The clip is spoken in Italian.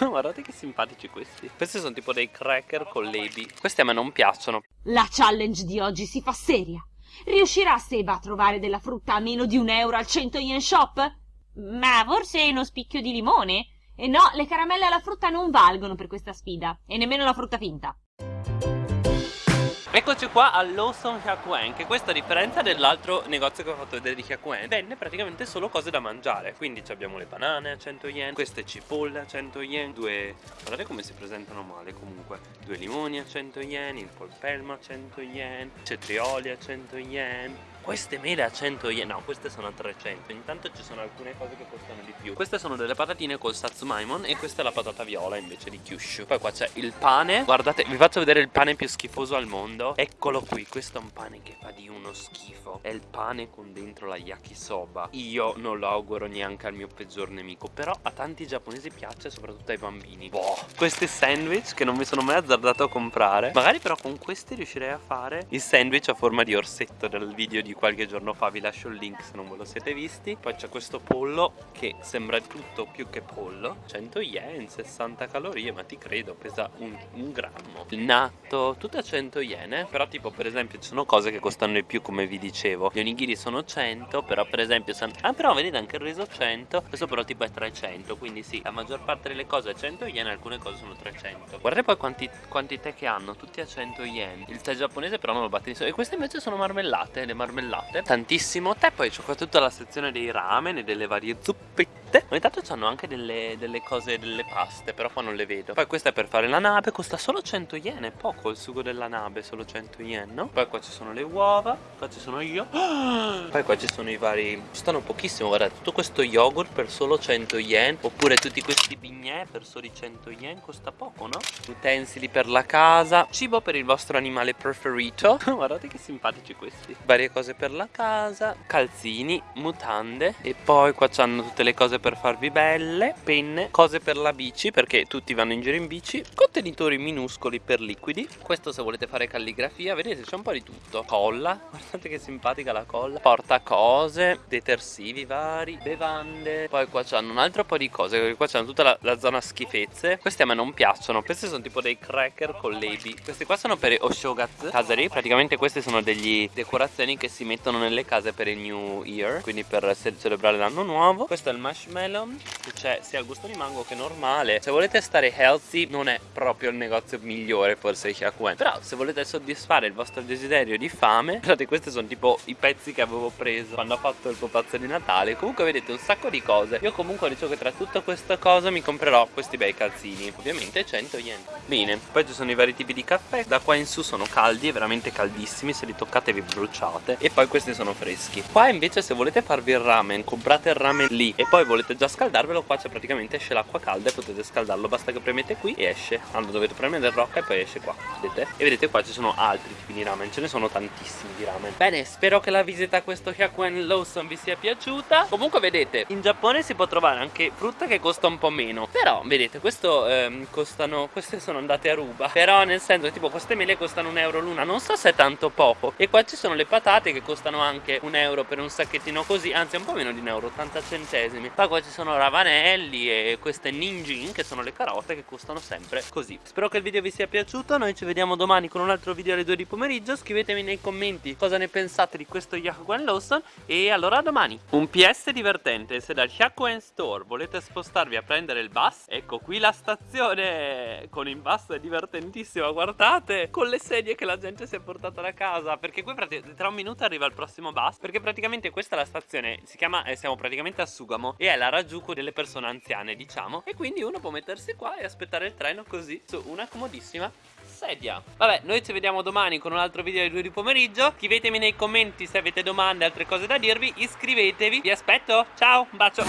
Guardate che simpatici questi. Questi sono tipo dei cracker con l'ebi. Questi a me non piacciono. La challenge di oggi si fa seria. Riuscirà Seba a trovare della frutta a meno di un euro al 100 yen shop? Ma forse uno spicchio di limone? E no, le caramelle alla frutta non valgono per questa sfida. E nemmeno la frutta finta. Eccoci qua a Lawson Hyakuen che questa a differenza dell'altro negozio che ho fatto vedere di Hyakuen vende praticamente solo cose da mangiare. Quindi abbiamo le banane a 100 yen queste cipolle a 100 yen due guardate come si presentano male comunque. Due limoni a 100 yen il polpelmo a 100 yen cetrioli a 100 yen queste mele a 100 yen, no queste sono a 300 Intanto ci sono alcune cose che costano di più. Queste sono delle patatine col satsumaimon E questa è la patata viola invece di kyushu Poi qua c'è il pane Guardate, vi faccio vedere il pane più schifoso al mondo. Eccolo qui, questo è un pane che fa di uno schifo. È il pane con dentro la yakisoba. Io non lo auguro neanche al mio peggior nemico Però a tanti giapponesi piace, soprattutto ai bambini. Boh Questi sandwich che non mi sono mai azzardato a comprare. Magari però con questi riuscirei a fare il sandwich a forma di orsetto del video di qualche giorno fa vi lascio il link se non ve lo siete visti. Poi c'è questo pollo che sembra tutto più che pollo. 100 yen 60 calorie ma ti credo pesa un, un grammo. Il natto tutto a 100 yen eh? però tipo per esempio ci sono cose che costano di più come vi dicevo. Gli onigiri sono 100 però per esempio ah però vedete anche il riso 100 questo però tipo è 300 quindi sì la maggior parte delle cose è 100 yen alcune cose sono 300 guardate poi quanti, quanti tè che hanno tutti a 100 yen. Il tè giapponese però non lo batte e queste invece sono marmellate le marmellate marmellate Tantissimo tè Poi c'è qua tutta la sezione dei ramen e delle varie zuppette Ogni tanto hanno anche delle, delle, cose, delle paste Però qua non le vedo Poi questa è per fare la nave Costa solo 100 yen È poco il sugo della nave Solo 100 yen no? Poi qua ci sono le uova Qua ci sono io Poi qua ci sono i vari Costano pochissimo Guardate tutto questo yogurt per solo 100 yen Oppure tutti questi bignè per soli 100 yen Costa poco no? Utensili per la casa Cibo per il vostro animale preferito Guardate che simpatici questi Varie cose per la casa calzini, mutande e poi qua c'hanno tutte le cose per farvi belle penne, cose per la bici perché tutti vanno in giro in bici contenitori minuscoli per liquidi. Questo se volete fare calligrafia vedete c'è un po' di tutto. Colla guardate che simpatica la colla. Porta cose detersivi vari bevande. Poi qua c'hanno un altro po' di cose perché qua c'hanno tutta la, la zona schifezze. Questi a me non piacciono questi sono tipo dei cracker con l'ebi questi qua sono per Oshogatsu Kazari praticamente queste sono degli decorazioni che si mettono nelle case per il New Year Quindi per celebrare l'anno nuovo. Questo è il marshmallow. Che c'è sia al gusto di mango che normale. Se volete stare healthy non è proprio il negozio migliore forse Hyakuen Però se volete soddisfare il vostro desiderio di fame Guardate questi sono tipo i pezzi che avevo preso Quando ho fatto il pupazzo di Natale. Comunque vedete un sacco di cose. Io comunque dicevo che tra tutta questa cosa mi comprerò questi bei calzini. Ovviamente 100 yen. Bene Poi ci sono i vari tipi di caffè. Da qua in su sono caldi, veramente caldissimi. Se li toccate vi bruciate. E poi questi sono freschi. Qua invece se volete farvi il ramen comprate il ramen lì. E poi volete già scaldarvelo qua c'è praticamente esce l'acqua calda e potete scaldarlo. Basta che premete qui e esce. Allora dovete premere il rocca e poi esce qua vedete? E vedete qua ci sono altri tipi di ramen ce ne sono tantissimi di ramen. Bene spero che la visita a questo Hyakuen Lawson vi sia piaciuta. Comunque vedete in Giappone si può trovare anche frutta che costa un po' meno. Però vedete questo ehm, costano queste sono andate a ruba. Però nel senso tipo queste mele costano un euro l'una. Non so se è tanto poco. E qua ci sono le patate che costano anche un euro per un sacchettino così anzi un po' meno di un euro 80 centesimi poi ci sono ravanelli e queste ninjin che sono le carote che costano sempre così. Spero che il video vi sia piaciuto noi ci vediamo domani con un altro video alle 2 di pomeriggio. Scrivetemi nei commenti cosa ne pensate di questo Hyakuen Lawson e allora a domani. Un PS divertente se dal Hyakuen Store volete spostarvi a prendere il bus ecco qui la stazione con il bus è divertentissima guardate con le sedie che la gente si è portata da casa perché qui tra un minuto arriva il prossimo bus Perché praticamente questa è la stazione Si chiama, eh, siamo praticamente a Sugamo E è la Rajuku delle persone anziane diciamo. E quindi uno può mettersi qua e aspettare il treno così Su una comodissima sedia. Vabbè noi ci vediamo domani con un altro video alle 2 di pomeriggio. Scrivetemi nei commenti se avete domande altre cose da dirvi. Iscrivetevi. Vi aspetto. Ciao Un bacio